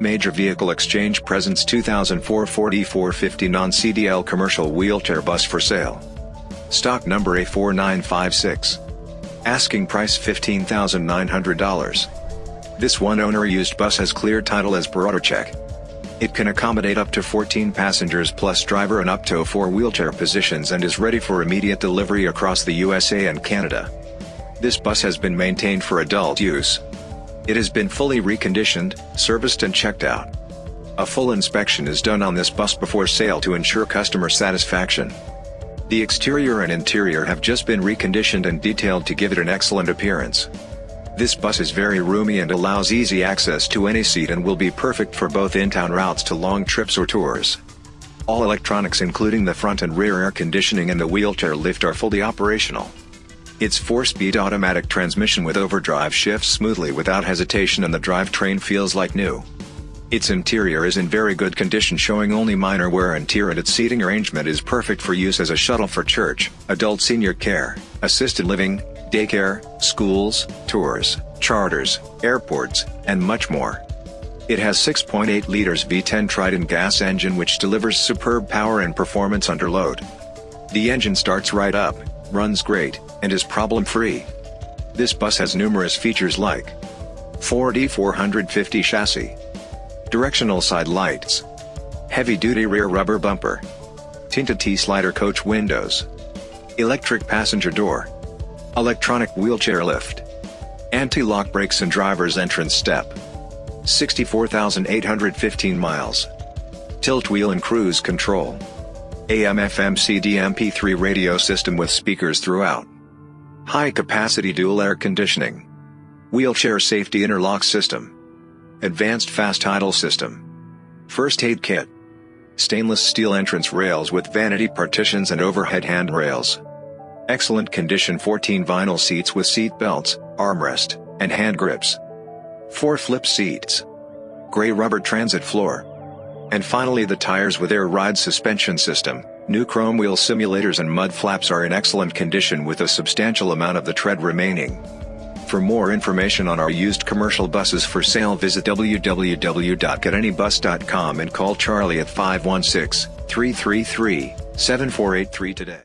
Major Vehicle Exchange presents 2004 Ford E450 non-CDL commercial wheelchair bus for sale. Stock number A4956. Asking price $15,900. This one-owner used bus has clear title as per AutoCheck. It can accommodate up to 14 passengers plus driver and up to 4 wheelchair positions and is ready for immediate delivery across the USA and Canada. This bus has been maintained for adult use. It has been fully reconditioned, serviced and checked out. A full inspection is done on this bus before sale to ensure customer satisfaction. The exterior and interior have just been reconditioned and detailed to give it an excellent appearance. This bus is very roomy and allows easy access to any seat and will be perfect for both in-town routes to long trips or tours. All electronics including the front and rear air conditioning and the wheelchair lift are fully operational. Its 4-speed automatic transmission with overdrive shifts smoothly without hesitation and the drivetrain feels like new. Its interior is in very good condition showing only minor wear and tear and its seating arrangement is perfect for use as a shuttle for church, adult senior care, assisted living, daycare, schools, tours, charters, airports, and much more. It has 6.8 liters V10 Triton gas engine which delivers superb power and performance under load. The engine starts right up, runs great, and is problem-free. This bus has numerous features like Ford E450 chassis, directional side lights, heavy-duty rear rubber bumper, tinted T-slider coach windows, electric passenger door, electronic wheelchair lift, anti-lock brakes and driver's entrance step, 64,815 miles, tilt wheel and cruise control, AM FM CD MP3 radio system with speakers throughout. High capacity dual air conditioning. Wheelchair safety interlock system. Advanced fast idle system. First aid kit. Stainless steel entrance rails with vanity partitions and overhead handrails. Excellent condition 14 vinyl seats with seat belts, armrest, and hand grips. 4 flip seats. Gray rubber transit floor. And finally the tires with air ride suspension system, new chrome wheel simulators and mud flaps are in excellent condition with a substantial amount of the tread remaining. For more information on our used commercial buses for sale visit www.getanybus.com and call Charlie at 516-333-7483 today.